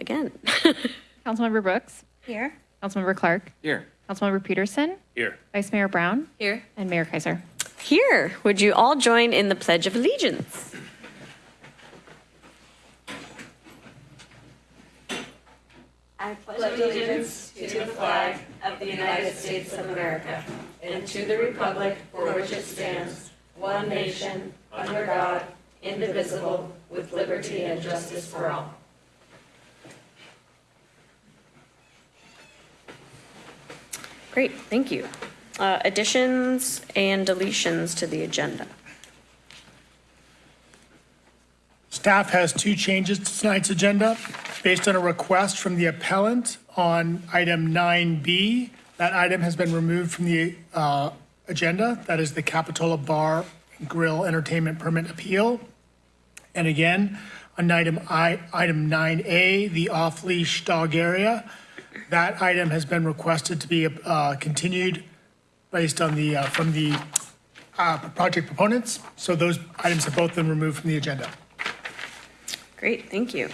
again. Councilmember Brooks, Here. Councilmember Clark, Here. Councilmember Peterson, Here. Vice Mayor Brown, Here. and Mayor Kaiser. Here, would you all join in the Pledge of Allegiance? I pledge allegiance to the flag of the United States of America and to the republic for which it stands, one nation, under God, indivisible, with liberty and justice for all. Great, thank you. Uh, Additions and deletions to the agenda. Staff has two changes to tonight's agenda based on a request from the appellant on item 9B. That item has been removed from the uh, agenda. That is the Capitola Bar Grill Entertainment Permit Appeal. And again, on item I, item 9A, the off-leash dog area, that item has been requested to be uh, continued based on the, uh, from the uh, project proponents. So those items have both been removed from the agenda. Great, thank you.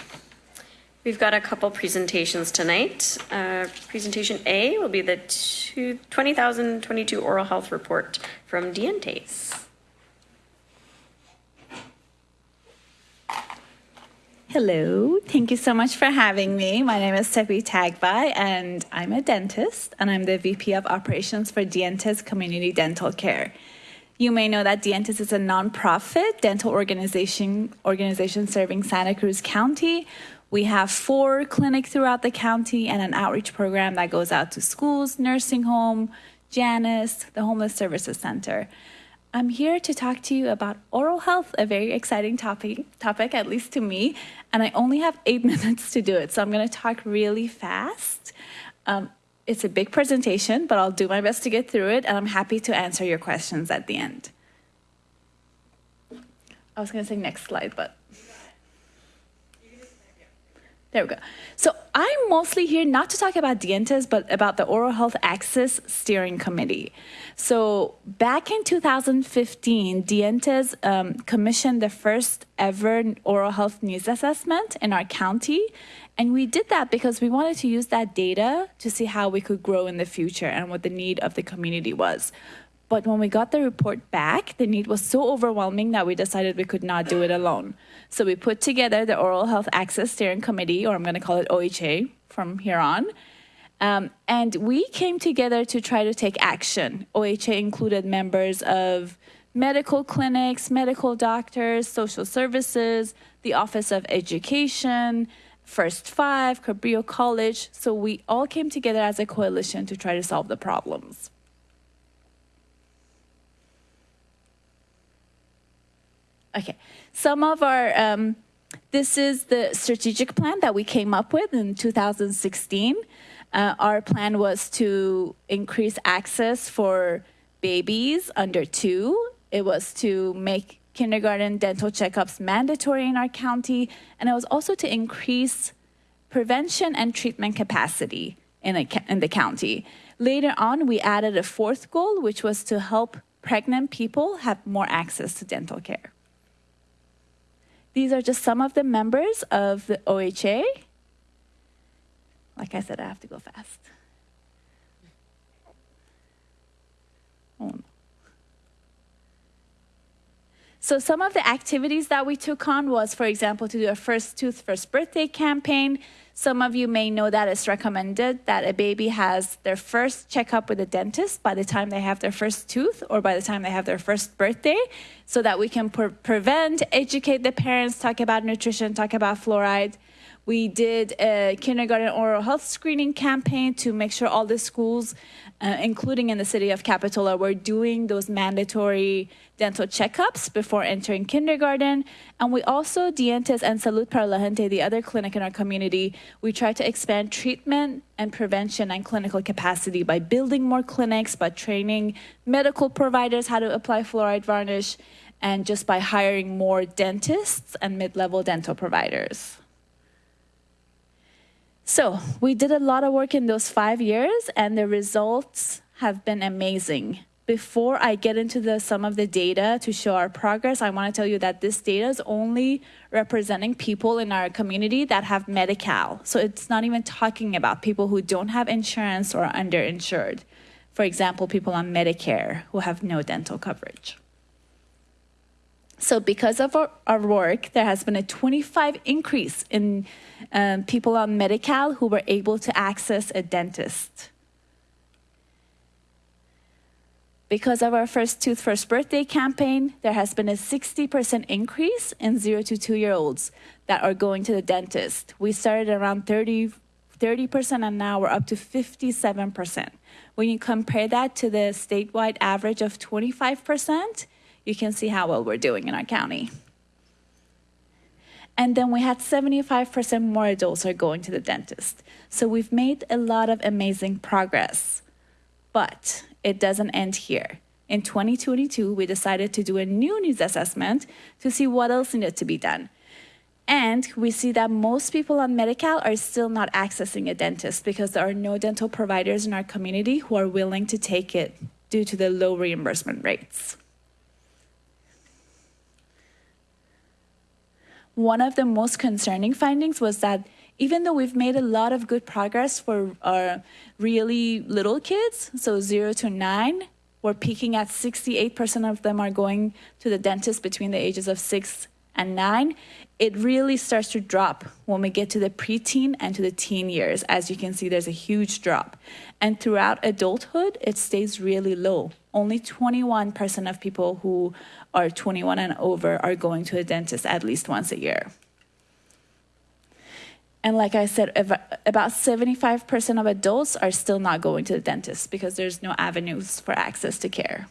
We've got a couple presentations tonight. Uh, Presentation A will be the two- 20,022 Oral Health Report from Dientes. Hello. Thank you so much for having me. My name is Tepi Tagbai, and I'm a dentist, and I'm the VP of Operations for Dientes Community Dental Care. You may know that Dientes is a nonprofit dental organization organization serving Santa Cruz County. We have four clinics throughout the county and an outreach program that goes out to schools, nursing home, Janus, the Homeless Services Center. I'm here to talk to you about oral health, a very exciting topic, topic at least to me, and I only have eight minutes to do it, so I'm going to talk really fast. Um, it's a big presentation, but I'll do my best to get through it, and I'm happy to answer your questions at the end. I was going to say next slide, but there we go. So I'm mostly here not to talk about Dientes, but about the Oral Health Access Steering Committee. So back in 2015, Dientes um, commissioned the first ever oral health needs assessment in our county. And we did that because we wanted to use that data to see how we could grow in the future and what the need of the community was. But when we got the report back, the need was so overwhelming that we decided we could not do it alone. So we put together the Oral Health Access Steering Committee, or I'm going to call it OHA from here on. Um, and we came together to try to take action. OHA included members of medical clinics, medical doctors, social services, the Office of Education, First Five, Cabrillo College. So we all came together as a coalition to try to solve the problems. Okay, some of our, um, this is the strategic plan that we came up with in 2016. Uh, our plan was to increase access for babies under two. It was to make kindergarten dental checkups mandatory in our county, and it was also to increase prevention and treatment capacity in, a, in the county. Later on, we added a fourth goal, which was to help pregnant people have more access to dental care. These are just some of the members of the OHA. Like I said, I have to go fast. Oh, no. So some of the activities that we took on was, for example, to do a first tooth, first birthday campaign. Some of you may know that it's recommended that a baby has their first checkup with a dentist by the time they have their first tooth or by the time they have their first birthday, so that we can pre prevent, educate the parents, talk about nutrition, talk about fluoride. We did a kindergarten oral health screening campaign to make sure all the schools, uh, including in the city of Capitola, we're doing those mandatory dental checkups before entering kindergarten. And we also, Dientes and Salud para la Gente, the other clinic in our community, we try to expand treatment and prevention and clinical capacity by building more clinics, by training medical providers how to apply fluoride varnish, and just by hiring more dentists and mid-level dental providers. So we did a lot of work in those five years, and the results have been amazing. before I get into the some of the data to show our progress, I want to tell you that this data is only representing people in our community that have Medi-Cal. So it's not even talking about people who don't have insurance or are underinsured. For example, people on Medicare who have no dental coverage. So because of our, our work, there has been a 25 increase in um, people on Medi-Cal who were able to access a dentist. Because of our First Tooth First Birthday campaign, there has been a 60% increase in zero to two year olds that are going to the dentist. We started around 30, 30% and now we're up to 57%. When you compare that to the statewide average of 25%, you can see how well we're doing in our county. And then we had 75% more adults are going to the dentist. So we've made a lot of amazing progress. But it doesn't end here. In 2022, we decided to do a new needs assessment to see what else needed to be done. And we see that most people on Medi-Cal are still not accessing a dentist because there are no dental providers in our community who are willing to take it due to the low reimbursement rates. One of the most concerning findings was that even though we've made a lot of good progress for our really little kids, so zero to nine, we're peaking at 68% of them are going to the dentist between the ages of six and nine. It really starts to drop when we get to the preteen and to the teen years. As you can see, there's a huge drop. And throughout adulthood, it stays really low. Only 21% of people who are 21 and over are going to a dentist at least once a year. And like I said, about 75% of adults are still not going to the dentist because there's no avenues for access to care.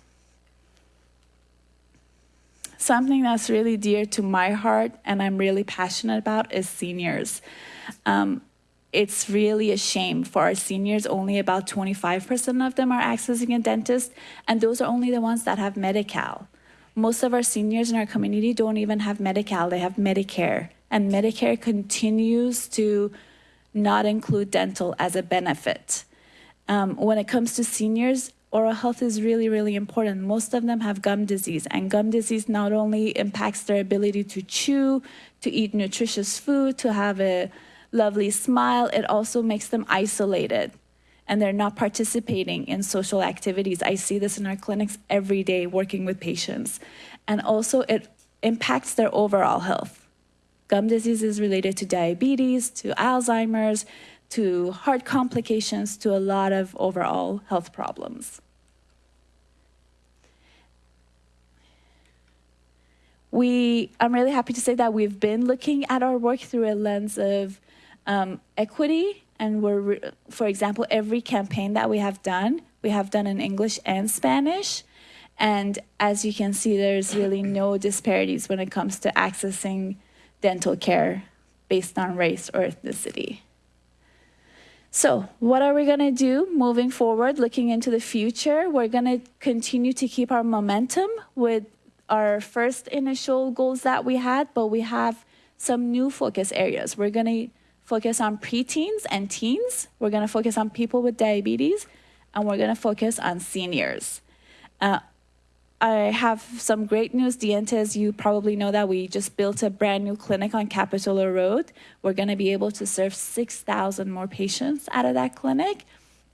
Something that's really dear to my heart and I'm really passionate about is seniors. Um, it's really a shame for our seniors. Only about 25% of them are accessing a dentist, and those are only the ones that have Medi Cal. Most of our seniors in our community don't even have Medi Cal, they have Medicare and Medicare continues to not include dental as a benefit. Um, when it comes to seniors, oral health is really, really important. Most of them have gum disease, and gum disease not only impacts their ability to chew, to eat nutritious food, to have a lovely smile, it also makes them isolated and they're not participating in social activities. I see this in our clinics every day working with patients. And also, it impacts their overall health. Gum disease is related to diabetes, to Alzheimer's, to heart complications, to a lot of overall health problems. We, I'm really happy to say that we've been looking at our work through a lens of um, equity, and we're, for example, every campaign that we have done, we have done in English and Spanish. And as you can see, there's really no disparities when it comes to accessing dental care based on race or ethnicity. So, what are we going to do moving forward, looking into the future? We're going to continue to keep our momentum with our first initial goals that we had, but we have some new focus areas. We're going to focus on preteens and teens, we're going to focus on people with diabetes, and we're going to focus on seniors. Uh, I have some great news, Dientes. You probably know that we just built a brand new clinic on Capitola Road. We're going to be able to serve 6,000 more patients out of that clinic.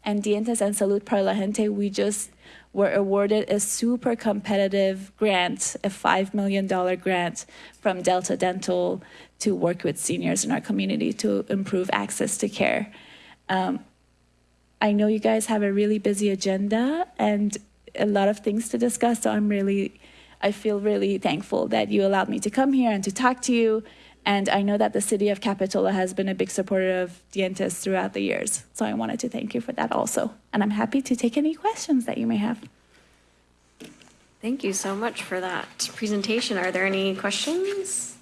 And Dientes and Salud para la Gente, we just were awarded a super competitive grant, a $5 million grant from Delta Dental to work with seniors in our community to improve access to care. Um, I know you guys have a really busy agenda, and a lot of things to discuss. So I'm really, I feel really thankful that you allowed me to come here and to talk to you. And I know that the city of Capitola has been a big supporter of Dientes throughout the years. So I wanted to thank you for that also. And I'm happy to take any questions that you may have. Thank you so much for that presentation. Are there any questions?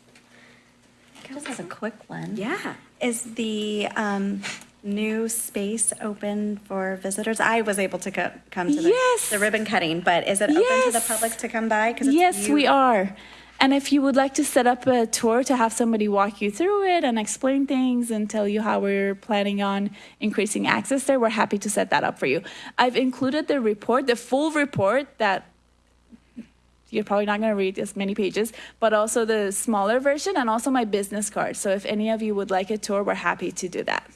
Just has a quick one. Yeah. Is the um, new space open for visitors? I was able to co- come to the, Yes. the ribbon cutting, but is it open to the public to come by? 'Cause it's Yes, we are. And if you would like to set up a tour to have somebody walk you through it and explain things and tell you how we're planning on increasing access there, we're happy to set that up for you. I've included the report, the full report that you're probably not going to read as many pages, but also the smaller version and also my business card. So if any of you would like a tour, we're happy to do that.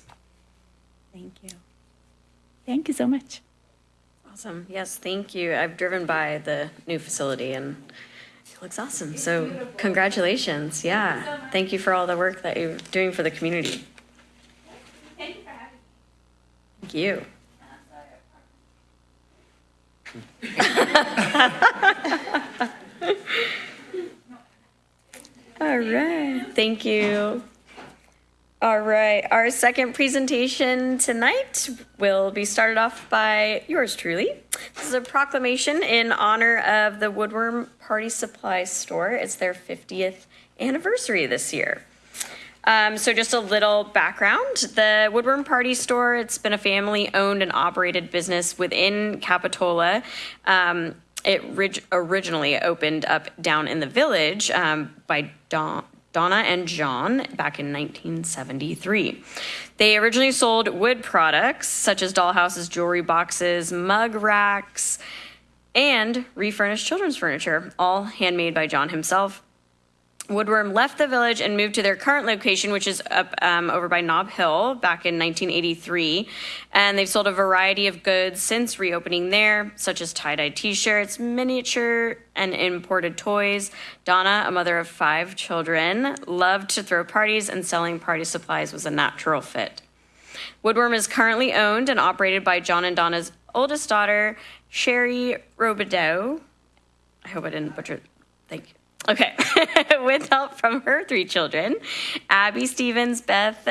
Thank you. Thank you so much. Awesome. Yes, thank you. I've driven by the new facility and it looks awesome. So congratulations. Yeah. Thank you for all the work that you're doing for the community. Thank you. Thank you. all right. Thank you. All right. Our second presentation tonight will be started off by yours truly. This is a proclamation in honor of the Woodworm Party Supply Store. It's their 50th anniversary this year. Um, so just a little background. The Woodworm Party Store, it's been a family owned and operated business within Capitola. Um, it rig- originally opened up down in the village um, by Don- Donna and John back in 1973. They originally sold wood products such as dollhouses, jewelry boxes, mug racks, and refurnished children's furniture, all handmade by John himself. Woodworm left the village and moved to their current location, which is up um, over by Nob Hill back in 1983. And they've sold a variety of goods since reopening there, such as tie dye t shirts, miniature and imported toys. Donna, a mother of five children, loved to throw parties, and selling party supplies was a natural fit. Woodworm is currently owned and operated by John and Donna's oldest daughter, Sherry Robideau. I hope I didn't butcher. Okay. With help from her three children, Abby Stevens, Beth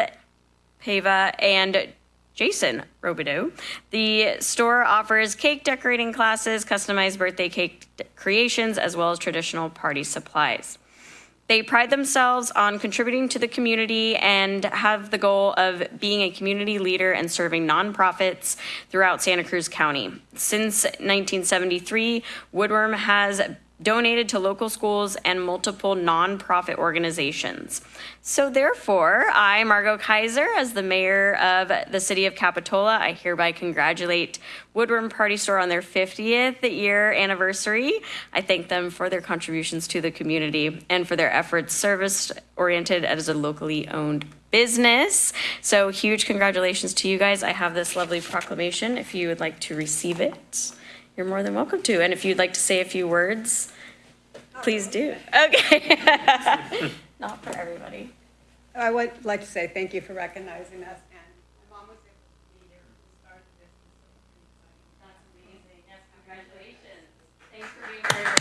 Pava, and Jason Robideau. The store offers cake decorating classes, customized birthday cake creations, as well as traditional party supplies. They pride themselves on contributing to the community and have the goal of being a community leader and serving nonprofits throughout Santa Cruz County. Since 1973, Woodworm has donated to local schools and multiple nonprofit organizations. So, therefore, I, Margot Kaiser, as the mayor of the city of Capitola, I hereby congratulate Woodworm Party Store on their 50th year anniversary. I thank them for their contributions to the community and for their efforts service oriented as a locally owned business. So, huge congratulations to you guys. I have this lovely proclamation if you would like to receive it. You're more than welcome to. And if you'd like to say a few words, please do. Okay. Not for everybody. I would like to say thank you for recognizing us, and my mom was able to be here when we started this. That's amazing. Yes, congratulations. Thanks for being here.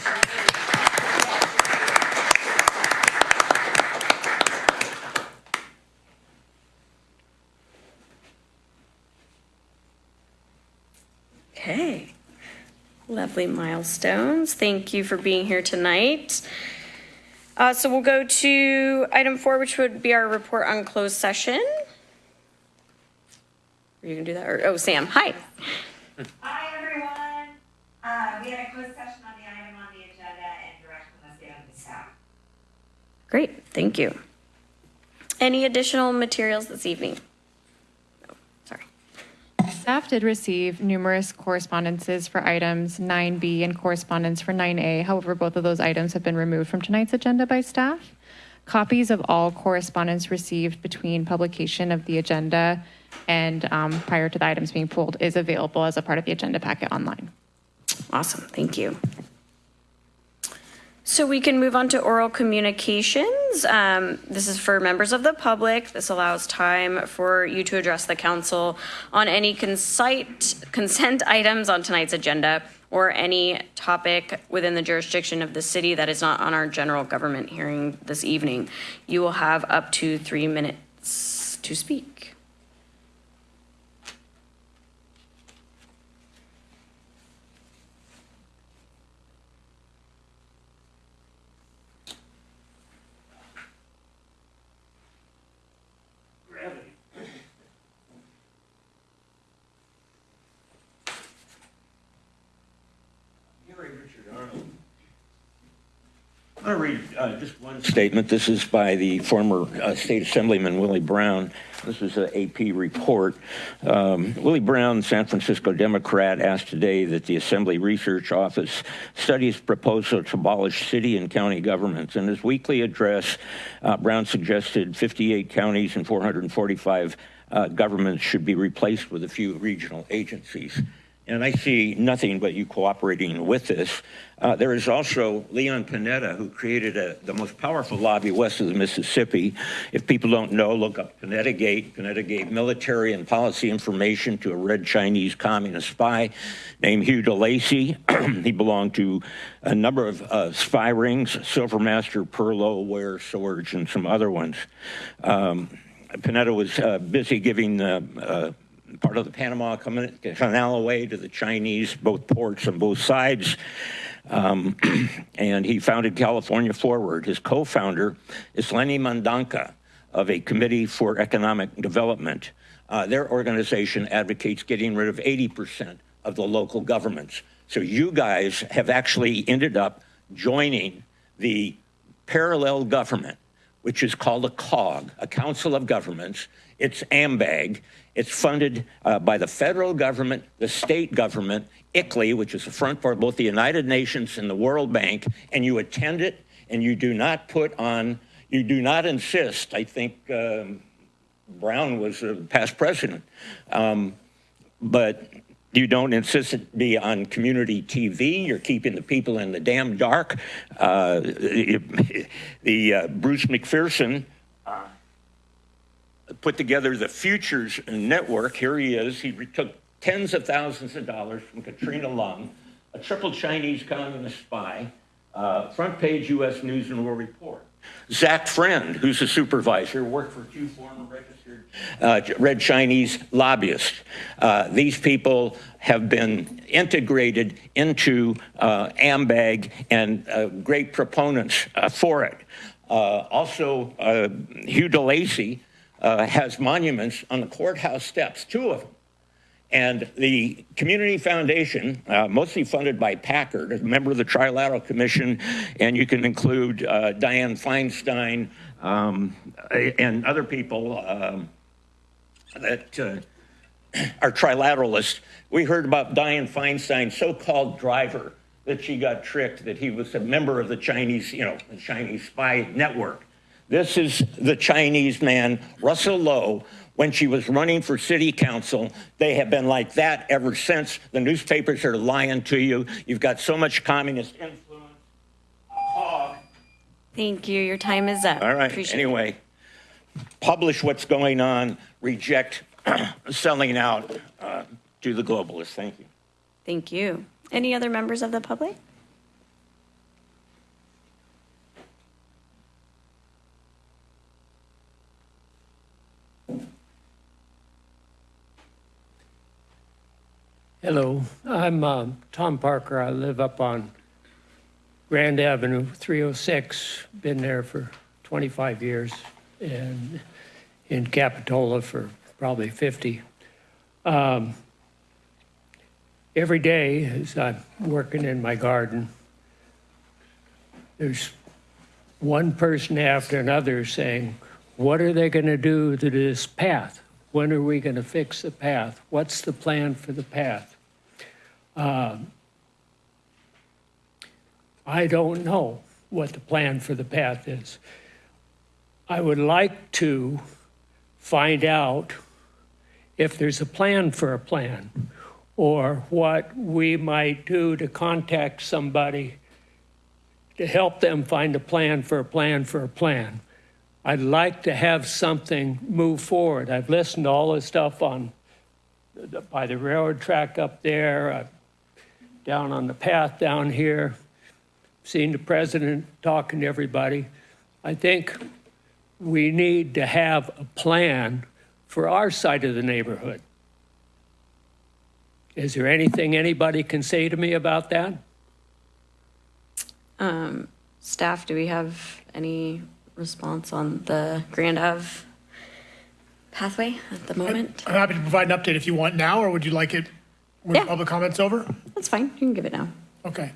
Okay. Lovely milestones. Thank you for being here tonight. Uh, so we'll go to item four, which would be our report on closed session. Are you gonna do that? Or, oh, Sam, hi. Hi, everyone. Uh, we had a closed session on the item on the agenda and direction was given to staff. Great, thank you. Any additional materials this evening? Did receive numerous correspondences for items 9B and correspondence for 9A. However, both of those items have been removed from tonight's agenda by staff. Copies of all correspondence received between publication of the agenda and um, prior to the items being pulled is available as a part of the agenda packet online. Awesome, thank you. So we can move on to oral communications. Um, This is for members of the public. This allows time for you to address the council on any consent, consent items on tonight's agenda or any topic within the jurisdiction of the city that is not on our general government hearing this evening. You will have up to three minutes to speak. Gary Richard Arnold. I'm going to read uh, just one statement. This is by the former uh, State Assemblyman Willie Brown. This is an AP report. Um, Willie Brown, San Francisco Democrat, asked today that the Assembly Research Office study his proposal to abolish city and county governments. In his weekly address, uh, Brown suggested 58 counties and 445 uh, governments should be replaced with a few regional agencies and I see nothing but you cooperating with this. Uh, there is also Leon Panetta, who created a, the most powerful lobby west of the Mississippi. If people don't know, look up Panetta Gate. Panetta Gate military and policy information to a red Chinese communist spy named Hugh DeLacy. he belonged to a number of uh, spy rings, Silvermaster, Perlo, Ware, Swords, and some other ones. Um, Panetta was uh, busy giving uh, part of the Panama Canal away to the Chinese, both ports on both sides. Um, and he founded California Forward. His co-founder is Lenny Mendonca of a Committee for Economic Development. Uh, their organization advocates getting rid of 80% of the local governments. So you guys have actually ended up joining the parallel government, which is called a COG, a Council of Governments. It's AMBAG, it's funded uh, by the federal government, the state government, ICLEI, which is the front for both the United Nations and the World Bank, and you attend it and you do not put on, you do not insist. I think um, Brown was a past president, um, but you don't insist it be on community TV. You're keeping the people in the damn dark. Uh, the uh, Bruce McPherson put together the Futures Network. Here he is. He took tens of thousands of dollars from Katrina Leung, a triple Chinese communist spy, uh, front page U.S. News and World Report. Zach Friend, who's a supervisor, worked for two former registered uh, red Chinese lobbyists. Uh, these people have been integrated into uh, AMBAG and uh, great proponents uh, for it. Uh, also, Hugh DeLacy, has monuments on the courthouse steps, two of them. And the Community Foundation, uh, mostly funded by Packard, a member of the Trilateral Commission, and you can include uh, Dianne Feinstein um, and other people um, that uh, are trilateralists. We heard about Dianne Feinstein's so-called driver that she got tricked that he was a member of the Chinese, you know, the Chinese spy network. This is the Chinese man, Russell Lowe, when she was running for city council. They have been like that ever since. The newspapers are lying to you. You've got so much communist influence. Thank you. Your time is up. All right. Appreciate anyway, publish what's going on, reject selling out uh, to the globalists. Thank you. Thank you. Any other members of the public? Hello, I'm uh, Tom Parker. I live up on Grand Avenue, 306. Been there for 25 years, and in Capitola for probably 50. Um, every day, as I'm working in my garden, there's one person after another saying, What are they going to do to this path? When are we going to fix the path? What's the plan for the path? Um, I don't know what the plan for the path is. I would like to find out if there's a plan for a plan or what we might do to contact somebody to help them find a plan for a plan for a plan. I'd like to have something move forward. I've listened to all the stuff on by the railroad track up there, uh, down on the path down here, seen the president talking to everybody. I think we need to have a plan for our side of the neighborhood. Is there anything anybody can say to me about that? Um, staff, do we have any response on the Grand Ave pathway at the moment? I'm happy to provide an update if you want now, or would you like it when Yeah. public comment's over? That's fine. You can give it now. Okay.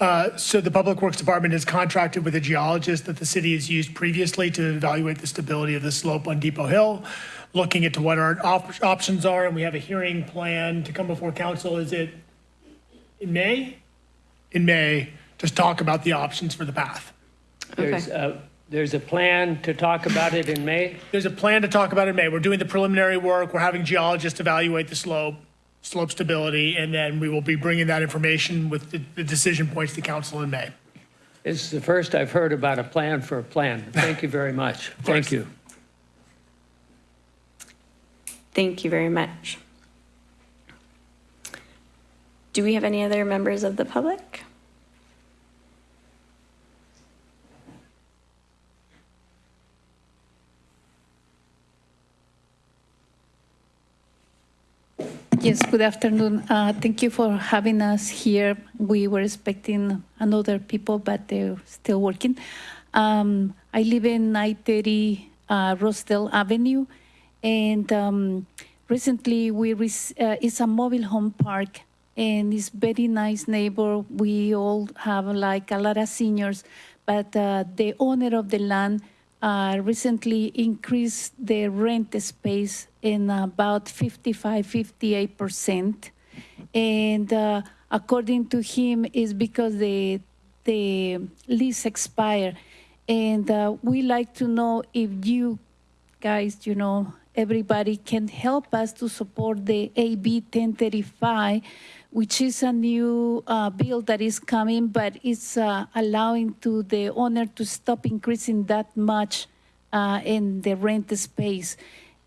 Uh, So the Public Works Department is contracted with a geologist that the city has used previously to evaluate the stability of the slope on Depot Hill, looking into what our op- options are, and we have a hearing plan to come before council. Is it in May? In May, just talk about the options for the path. There's, a- there's a plan to talk about it in May? There's a plan to talk about it in May. We're doing the preliminary work. We're having geologists evaluate the slope, slope stability, and then we will be bringing that information with the- the decision points to council in May. This is the first I've heard about a plan for a plan. Thank you very much. Thank you. Thank you very much. Do we have any other members of the public? Yes, good afternoon. Uh, Thank you for having us here. We were expecting another people, but they're still working. Um, I live in 930 uh, Rosedale Avenue, and um, recently we uh, it's a mobile home park, and it's very nice neighbor. We all have like a lot of seniors, but uh, the owner of the land uh, recently increased the rent space in about 55, 58 percent, and uh, according to him, is because the the lease expired, and uh, we like to know if you guys, you know, everybody can help us to support the AB 1035, which is a new uh, bill that is coming, but it's uh, allowing to the owner to stop increasing that much uh, in the rent space.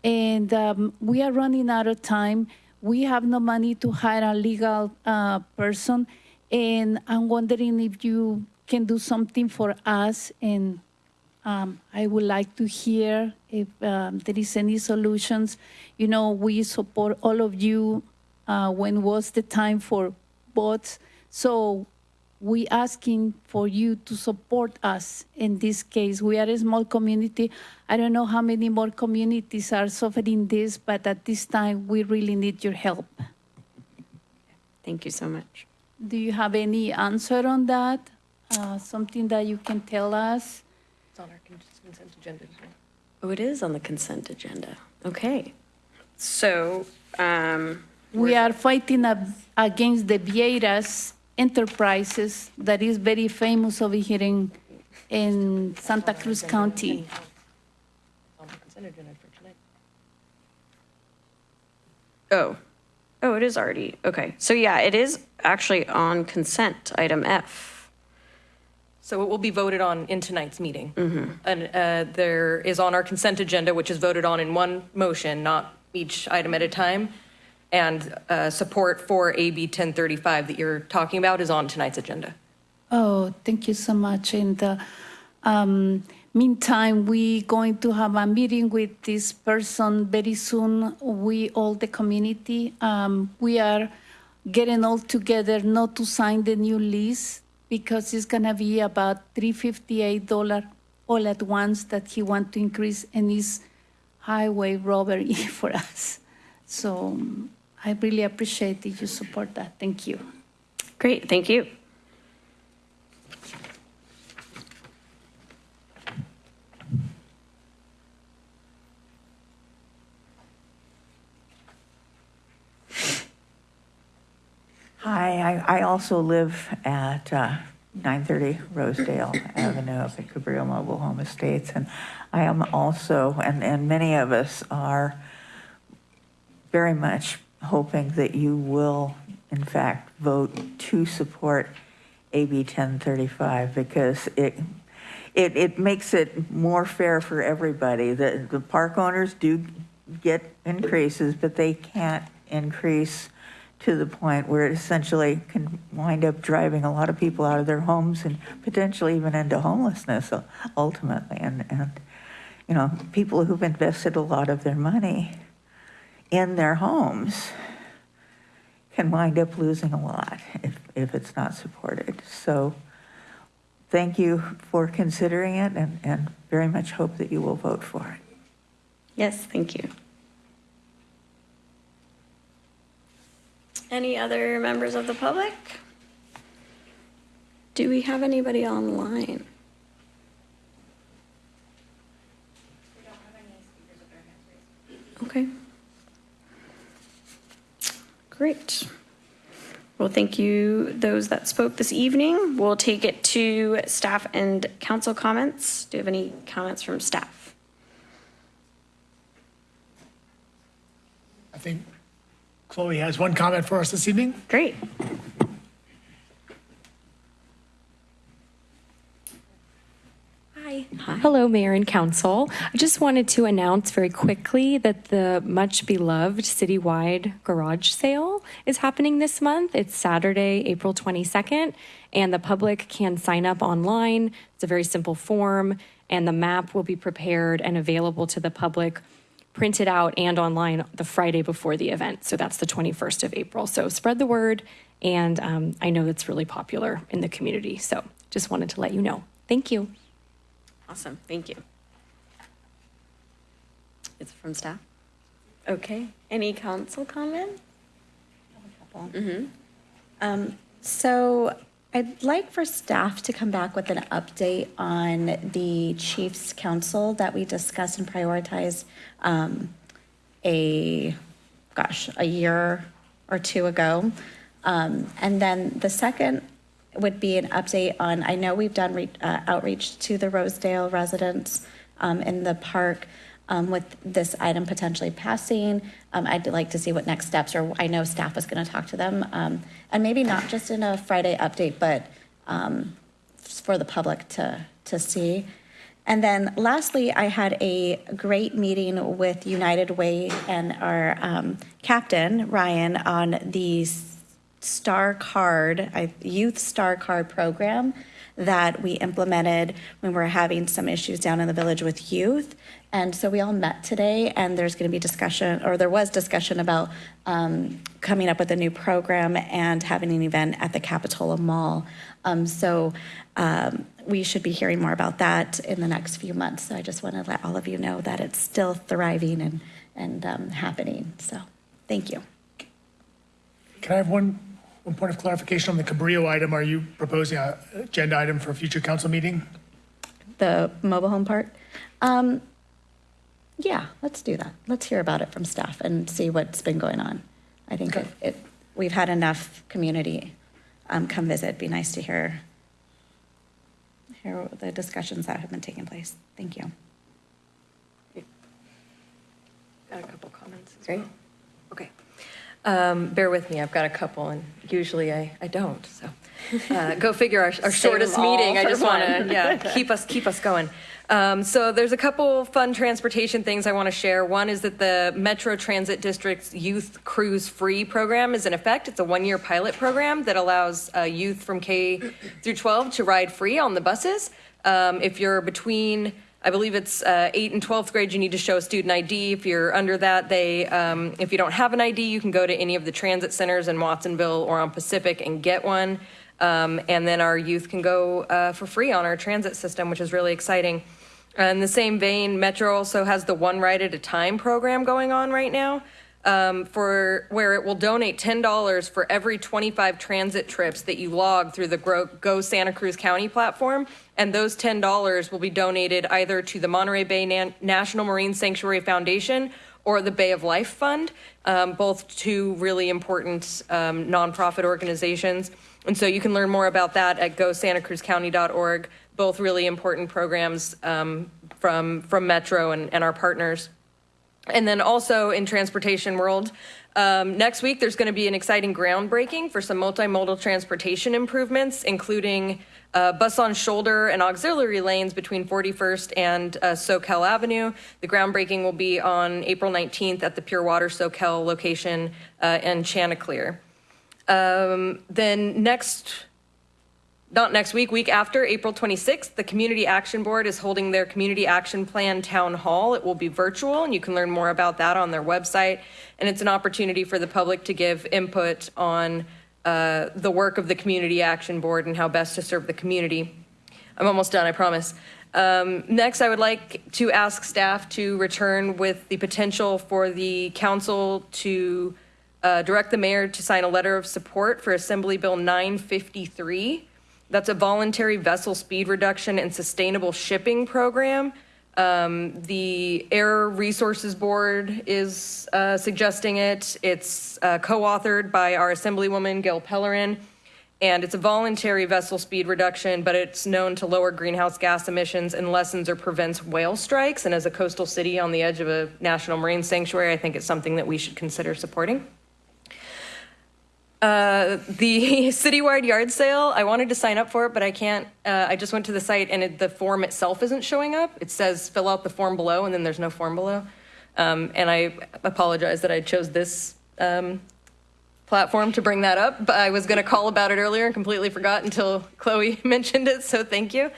And um, we are running out of time. We have no money to hire a legal uh, person, and I'm wondering if you can do something for us and um, I would like to hear if um, there is any solutions. You know, we support all of you. Uh, when was the time for boats? So we asking for you to support us in this case. We are a small community. I don't know how many more communities are suffering this, but at this time we really need your help. Thank you so much. Do you have any answer on that? Uh, something that you can tell us? It's on our consent agenda. Oh, it is on the consent agenda. Okay. So, um, We are fighting ab- against the Vieiras Enterprises that is very famous over here in, in Santa Cruz County. It's on the consent agenda for tonight. oh, oh, it is already, okay. So yeah, it is actually on consent, item F. So it will be voted on in tonight's meeting. And uh, there is on our consent agenda, which is voted on in one motion, not each item at a time. And uh, support for AB 1035 that you're talking about is on tonight's agenda. Oh, thank you so much. And uh, um, meantime, we're going to have a meeting with this person very soon. We all the community. Um, we are getting all together not to sign the new lease because it's gonna be about three fifty eight dollar all at once that he want to increase and is highway robbery for us. So um, I really appreciate if you support that. Thank you. Great, thank you. Hi, I, I also live at uh, 930 Rosedale Avenue up at Cabrillo Mobile Home Estates. And I am also, and, and many of us are very much hoping that you will, in fact, vote to support AB 1035 because it, it, it makes it more fair for everybody. The, the park owners do get increases, but they can't increase to the point where it essentially can wind up driving a lot of people out of their homes and potentially even into homelessness uh, ultimately. And, and you know, people who've invested a lot of their money in their homes can wind up losing a lot if, if it's not supported. So thank you for considering it and, and very much hope that you will vote for it. Yes, thank you. Any other members of the public? Do we have anybody online? Okay. Great. Well, thank you, those that spoke this evening. We'll take it to staff and council comments. Do you have any comments from staff? I think Chloe has one comment for us this evening. Great. Hi. Hello, Mayor and Council. I just wanted to announce very quickly that the much beloved citywide garage sale is happening this month. It's Saturday, April 22nd, and the public can sign up online. It's a very simple form, and the map will be prepared and available to the public, printed out and online the Friday before the event. So that's the 21st of April. So spread the word, and um, I know it's really popular in the community. So just wanted to let you know. Thank you. Awesome, thank you. It's from staff? Okay, any council comment? Mm-hmm. Um, So I'd like for staff to come back with an update on the Chiefs Council that we discussed and prioritized um, a, gosh, a year or two ago. Um, And then the second would be an update on, I know we've done re- uh, outreach to the Rosedale residents um, in the park um, with this item potentially passing. Um, I'd like to see what next steps are. I know staff was going to talk to them. um, And maybe not just in a Friday update, but um, for the public to, to see. And then lastly, I had a great meeting with United Way and our um, captain, Ryan, on the Star Card, I- Youth Star Card program that we implemented when we were having some issues down in the village with youth. And so we all met today, and there's going to be discussion, or there was discussion about um, coming up with a new program and having an event at the Capitola Mall. Um, So um, we should be hearing more about that in the next few months. So I just want to let all of you know that it's still thriving and, and um, happening. So, thank you. Can I have one, one point of clarification on the Cabrillo item? Are you proposing a agenda item for a future council meeting? The mobile home part? Um, yeah, let's do that. Let's hear about it from staff and see what's been going on. I think it, it, we've had enough community um, come visit. Be nice to hear, hear the discussions that have been taking place. Thank you. Got a couple comments. as Great. well. Okay. Um, Bear with me, I've got a couple, and usually I, I don't, so. uh, Go figure, our our shortest meeting, I just want to, yeah, keep us, keep us going. Um, So there's a couple fun transportation things I want to share. One is that the Metro Transit District's Youth Cruise Free program is in effect. It's a one-year pilot program that allows uh, youth from K through 12 to ride free on the buses. Um, If you're between I believe it's uh, 8th and 12th grade, you need to show a student ID. If you're under that, they, um, if you don't have an ID, you can go to any of the transit centers in Watsonville or on Pacific and get one. Um, and then our youth can go uh, for free on our transit system, which is really exciting. In the same vein, Metro also has the One Ride at a Time program going on right now um, for where it will donate $10 for every 25 transit trips that you log through the Go Santa Cruz County platform. And those $10 will be donated either to the Monterey Bay National Marine Sanctuary Foundation or the Bay of Life Fund, um, both two really important um, nonprofit organizations. And so you can learn more about that at gosantacruzcounty.org, both really important programs um, from, from Metro and, and our partners. And then also in transportation world, um, next week there's going to be an exciting groundbreaking for some multimodal transportation improvements, including uh, bus on shoulder and auxiliary lanes between 41st and uh, Soquel Avenue. The groundbreaking will be on April 19th at the Pure Water Soquel location uh, in Chanticleer. Um, then next not next week, week after, April 26th, the Community Action Board is holding their Community Action Plan Town Hall. It will be virtual, and you can learn more about that on their website. And it's an opportunity for the public to give input on uh, the work of the Community Action Board and how best to serve the community. I'm almost done, I promise. Um, next, I would like to ask staff to return with the potential for the council to uh, direct the mayor to sign a letter of support for Assembly Bill 953 That's a voluntary vessel speed reduction and sustainable shipping program. Um, the Air Resources Board is uh, suggesting it. It's uh, co-authored by our Assemblywoman Gail Pellerin, and it's a voluntary vessel speed reduction, but it's known to lower greenhouse gas emissions and lessens or prevents whale strikes. And as a coastal city on the edge of a national marine sanctuary, I think it's something that we should consider supporting. Uh, the citywide yard sale, I wanted to sign up for it, but I can't. Uh, I just went to the site and it, the form itself isn't showing up. It says fill out the form below, and then there's no form below. Um, and I apologize that I chose this um, platform to bring that up, but I was going to call about it earlier and completely forgot until Chloe mentioned it, so thank you.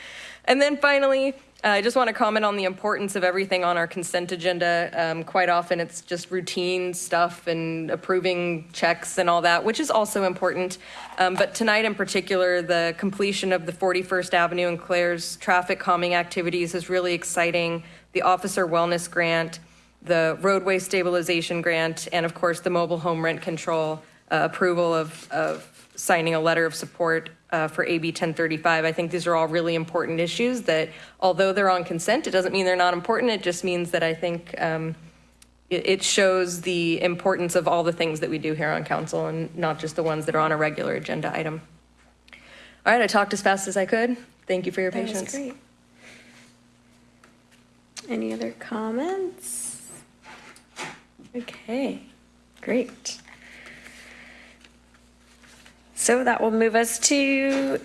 And then finally, uh, I just want to comment on the importance of everything on our consent agenda. Um, quite often, it's just routine stuff and approving checks and all that, which is also important. Um, but tonight, in particular, the completion of the 41st Avenue and Clares traffic calming activities is really exciting. The officer wellness grant, the roadway stabilization grant, and of course, the mobile home rent control uh, approval of, of signing a letter of support uh, for AB 1035. I think these are all really important issues that, although they're on consent, it doesn't mean they're not important. It just means that I think um, it, it shows the importance of all the things that we do here on council and not just the ones that are on a regular agenda item. All right, I talked as fast as I could. Thank you for your That patience. great. Any other comments? Okay, great. So that will move us to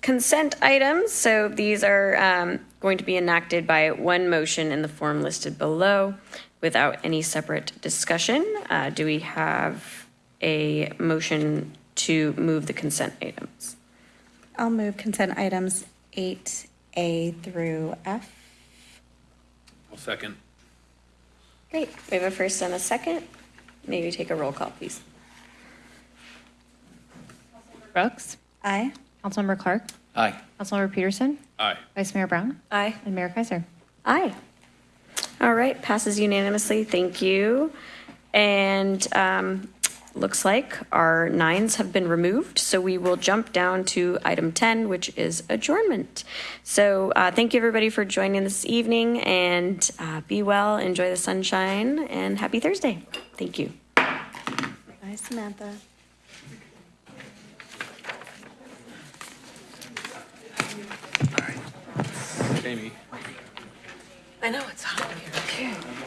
consent items. So these are um, going to be enacted by one motion in the form listed below without any separate discussion. Uh, Do we have a motion to move the consent items? I'll move consent items 8A through F. I'll second. Great, we have a first and a second. Maybe take a roll call, please. Brooks. Aye. Councilmember Clarke. Aye. Councilmember Pedersen. Aye. Vice Mayor Brown. Aye. And Mayor Keiser. Aye. All right, passes unanimously. Thank you. And um, looks like our nines have been removed, so we will jump down to item 10, which is adjournment. So uh, thank you, everybody, for joining this evening, and uh, be well, enjoy the sunshine, and happy Thursday. Thank you. Bye, Samantha. Jamie. I know it's hot here. Okay.